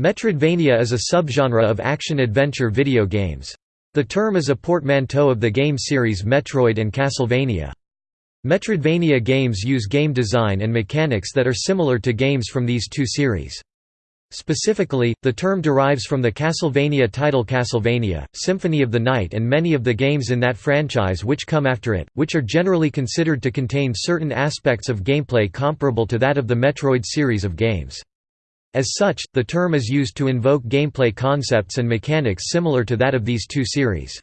Metroidvania is a subgenre of action-adventure video games. The term is a portmanteau of the game series Metroid and Castlevania. Metroidvania games use game design and mechanics that are similar to games from these two series. Specifically, the term derives from the Castlevania title Castlevania, Symphony of the Night and many of the games in that franchise which come after it, which are generally considered to contain certain aspects of gameplay comparable to that of the Metroid series of games. As such, the term is used to invoke gameplay concepts and mechanics similar to that of these two series.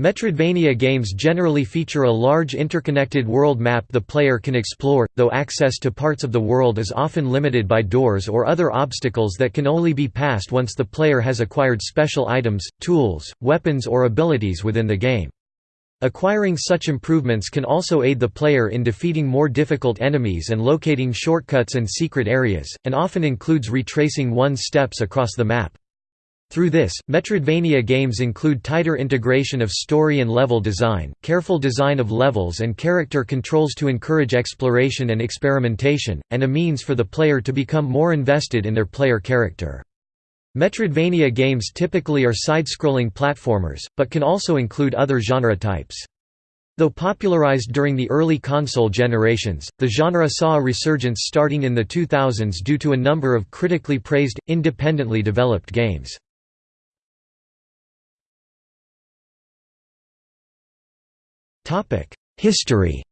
Metroidvania games generally feature a large interconnected world map the player can explore, though access to parts of the world is often limited by doors or other obstacles that can only be passed once the player has acquired special items, tools, weapons or abilities within the game. Acquiring such improvements can also aid the player in defeating more difficult enemies and locating shortcuts and secret areas, and often includes retracing one's steps across the map. Through this, Metroidvania games include tighter integration of story and level design, careful design of levels and character controls to encourage exploration and experimentation, and a means for the player to become more invested in their player character. Metroidvania games typically are side-scrolling platformers, but can also include other genre types. Though popularized during the early console generations, the genre saw a resurgence starting in the 2000s due to a number of critically praised, independently developed games. History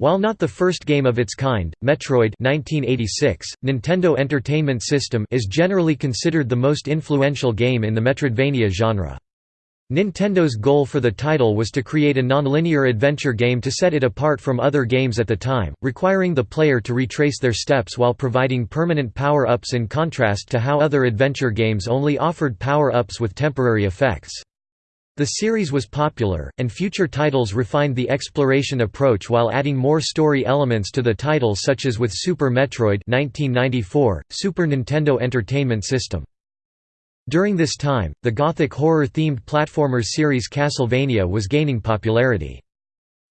While not the first game of its kind, Metroid 1986, Nintendo Entertainment System is generally considered the most influential game in the Metroidvania genre. Nintendo's goal for the title was to create a nonlinear adventure game to set it apart from other games at the time, requiring the player to retrace their steps while providing permanent power-ups in contrast to how other adventure games only offered power-ups with temporary effects. The series was popular, and future titles refined the exploration approach while adding more story elements to the title such as with Super Metroid 1994, Super Nintendo Entertainment System. During this time, the gothic horror-themed platformer series Castlevania was gaining popularity.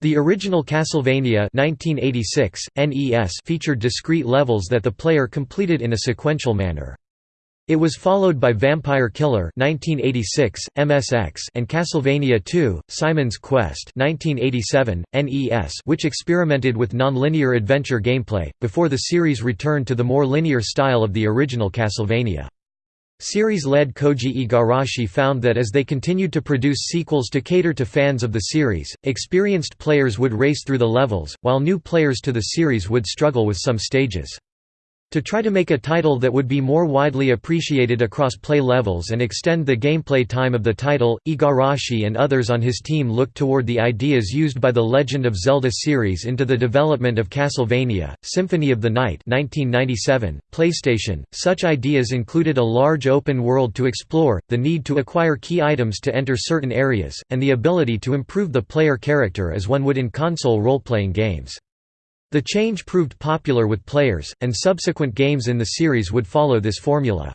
The original Castlevania 1986, NES featured discrete levels that the player completed in a sequential manner. It was followed by Vampire Killer 1986, MSX and Castlevania II: Simon's Quest 1987, NES which experimented with non-linear adventure gameplay, before the series returned to the more linear style of the original Castlevania. Series lead Koji Igarashi found that as they continued to produce sequels to cater to fans of the series, experienced players would race through the levels, while new players to the series would struggle with some stages. To try to make a title that would be more widely appreciated across play levels and extend the gameplay time of the title, Igarashi and others on his team looked toward the ideas used by the Legend of Zelda series into the development of Castlevania, Symphony of the Night 1997, PlayStation. Such ideas included a large open world to explore, the need to acquire key items to enter certain areas, and the ability to improve the player character as one would in console role-playing games. The change proved popular with players, and subsequent games in the series would follow this formula.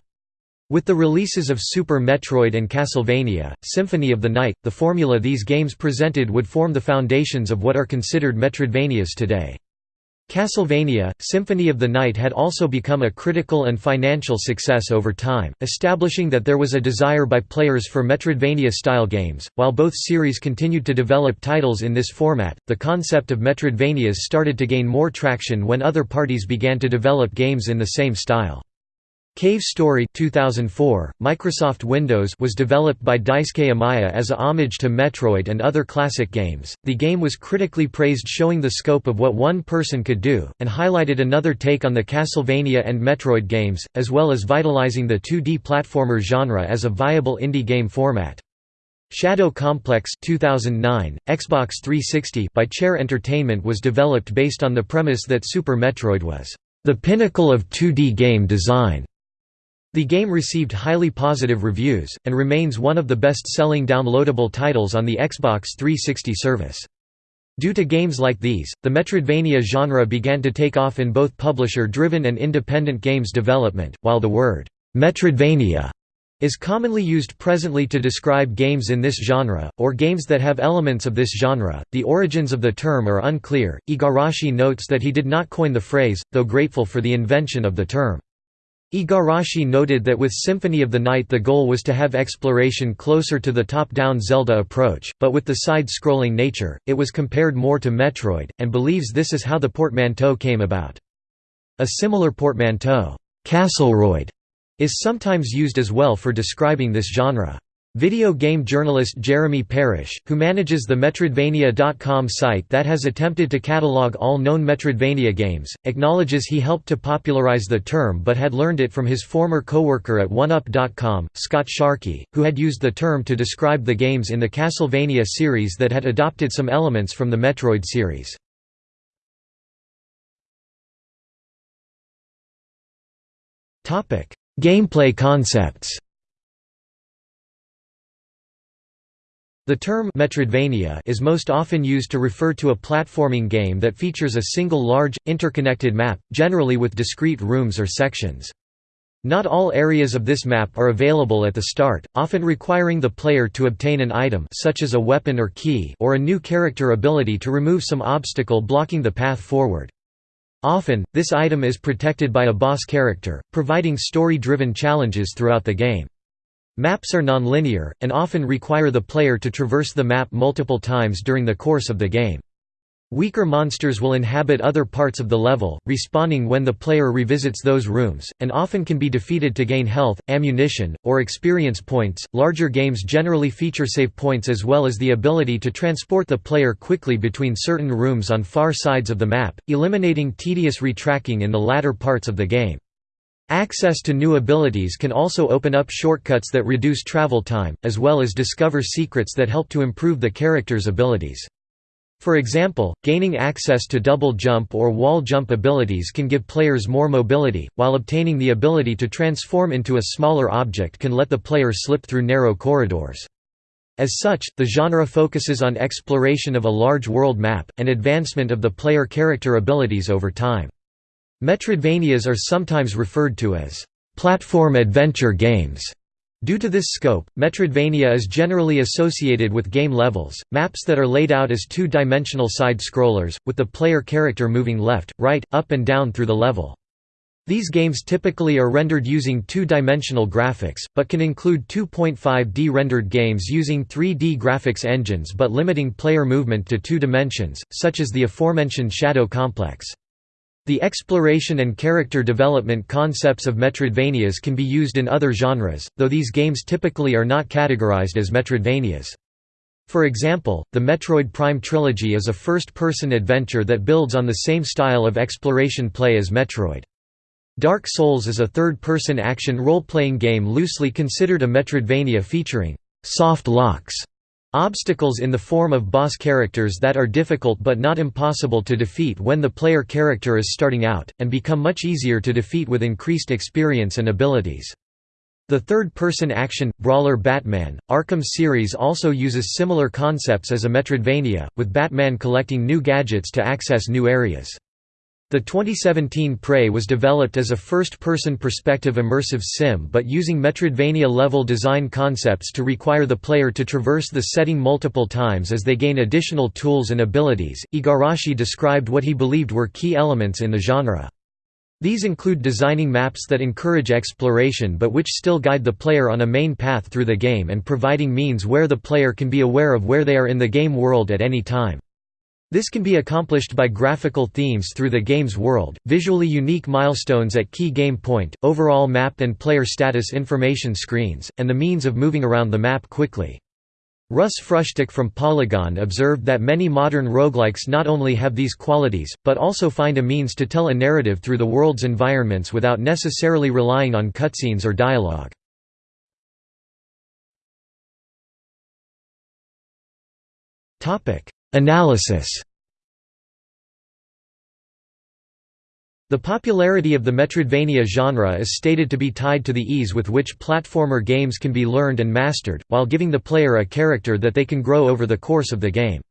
With the releases of Super Metroid and Castlevania, Symphony of the Night, the formula these games presented would form the foundations of what are considered Metroidvanias today. Castlevania, Symphony of the Night had also become a critical and financial success over time, establishing that there was a desire by players for Metroidvania-style games. While both series continued to develop titles in this format, the concept of Metroidvanias started to gain more traction when other parties began to develop games in the same style. Cave Story 2004, Microsoft Windows was developed by Daisuke Amaya as a homage to Metroid and other classic games. The game was critically praised showing the scope of what one person could do, and highlighted another take on the Castlevania and Metroid games, as well as vitalizing the 2D platformer genre as a viable indie game format. Shadow Complex 2009, Xbox 360 by Chair Entertainment was developed based on the premise that Super Metroid was the pinnacle of 2D game design the game received highly positive reviews, and remains one of the best-selling downloadable titles on the Xbox 360 service. Due to games like these, the Metroidvania genre began to take off in both publisher-driven and independent games development, while the word, "'Metroidvania' is commonly used presently to describe games in this genre, or games that have elements of this genre. The origins of the term are unclear. Igarashi notes that he did not coin the phrase, though grateful for the invention of the term. Igarashi noted that with Symphony of the Night the goal was to have exploration closer to the top-down Zelda approach, but with the side-scrolling nature, it was compared more to Metroid, and believes this is how the portmanteau came about. A similar portmanteau, Castleroid, is sometimes used as well for describing this genre. Video game journalist Jeremy Parish, who manages the Metroidvania.com site that has attempted to catalog all known Metroidvania games, acknowledges he helped to popularize the term but had learned it from his former co-worker at OneUp.com, Scott Sharkey, who had used the term to describe the games in the Castlevania series that had adopted some elements from the Metroid series. Gameplay concepts The term Metroidvania is most often used to refer to a platforming game that features a single large, interconnected map, generally with discrete rooms or sections. Not all areas of this map are available at the start, often requiring the player to obtain an item such as a weapon or key or a new character ability to remove some obstacle blocking the path forward. Often, this item is protected by a boss character, providing story-driven challenges throughout the game. Maps are nonlinear, and often require the player to traverse the map multiple times during the course of the game. Weaker monsters will inhabit other parts of the level, respawning when the player revisits those rooms, and often can be defeated to gain health, ammunition, or experience points. Larger games generally feature save points as well as the ability to transport the player quickly between certain rooms on far sides of the map, eliminating tedious retracking in the latter parts of the game. Access to new abilities can also open up shortcuts that reduce travel time, as well as discover secrets that help to improve the character's abilities. For example, gaining access to double jump or wall jump abilities can give players more mobility, while obtaining the ability to transform into a smaller object can let the player slip through narrow corridors. As such, the genre focuses on exploration of a large world map, and advancement of the player character abilities over time. Metroidvanias are sometimes referred to as platform adventure games. Due to this scope, Metroidvania is generally associated with game levels, maps that are laid out as two-dimensional side-scrollers, with the player character moving left, right, up and down through the level. These games typically are rendered using two-dimensional graphics, but can include 2.5D rendered games using 3D graphics engines but limiting player movement to two dimensions, such as the aforementioned Shadow Complex. The exploration and character development concepts of Metroidvanias can be used in other genres, though these games typically are not categorized as Metroidvanias. For example, the Metroid Prime trilogy is a first-person adventure that builds on the same style of exploration play as Metroid. Dark Souls is a third-person action role-playing game loosely considered a Metroidvania featuring soft locks Obstacles in the form of boss characters that are difficult but not impossible to defeat when the player character is starting out, and become much easier to defeat with increased experience and abilities. The third-person action, brawler Batman, Arkham series also uses similar concepts as a Metroidvania, with Batman collecting new gadgets to access new areas. The 2017 Prey was developed as a first-person perspective immersive sim but using Metroidvania-level design concepts to require the player to traverse the setting multiple times as they gain additional tools and abilities. Igarashi described what he believed were key elements in the genre. These include designing maps that encourage exploration but which still guide the player on a main path through the game and providing means where the player can be aware of where they are in the game world at any time. This can be accomplished by graphical themes through the game's world, visually unique milestones at key game point, overall map and player status information screens, and the means of moving around the map quickly. Russ Frushtick from Polygon observed that many modern roguelikes not only have these qualities, but also find a means to tell a narrative through the world's environments without necessarily relying on cutscenes or dialogue. Analysis The popularity of the Metroidvania genre is stated to be tied to the ease with which platformer games can be learned and mastered, while giving the player a character that they can grow over the course of the game.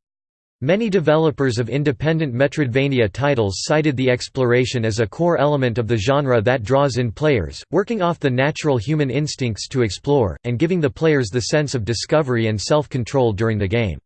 Many developers of independent Metroidvania titles cited the exploration as a core element of the genre that draws in players, working off the natural human instincts to explore, and giving the players the sense of discovery and self-control during the game.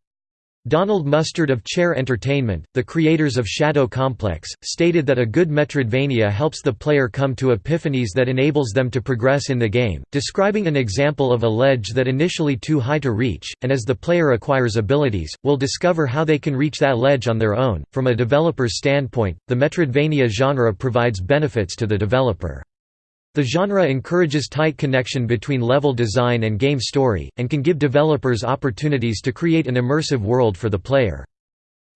Donald Mustard of Chair Entertainment, the creators of Shadow Complex, stated that a good Metroidvania helps the player come to epiphanies that enables them to progress in the game, describing an example of a ledge that initially too high to reach, and as the player acquires abilities, will discover how they can reach that ledge on their own. From a developer's standpoint, the Metroidvania genre provides benefits to the developer. The genre encourages tight connection between level design and game story, and can give developers opportunities to create an immersive world for the player.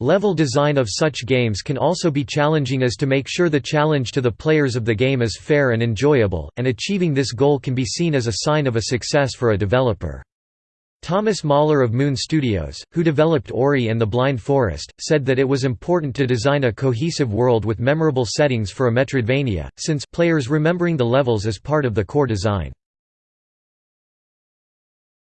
Level design of such games can also be challenging as to make sure the challenge to the players of the game is fair and enjoyable, and achieving this goal can be seen as a sign of a success for a developer. Thomas Mahler of Moon Studios, who developed Ori and the Blind Forest, said that it was important to design a cohesive world with memorable settings for a Metroidvania, since players remembering the levels is part of the core design.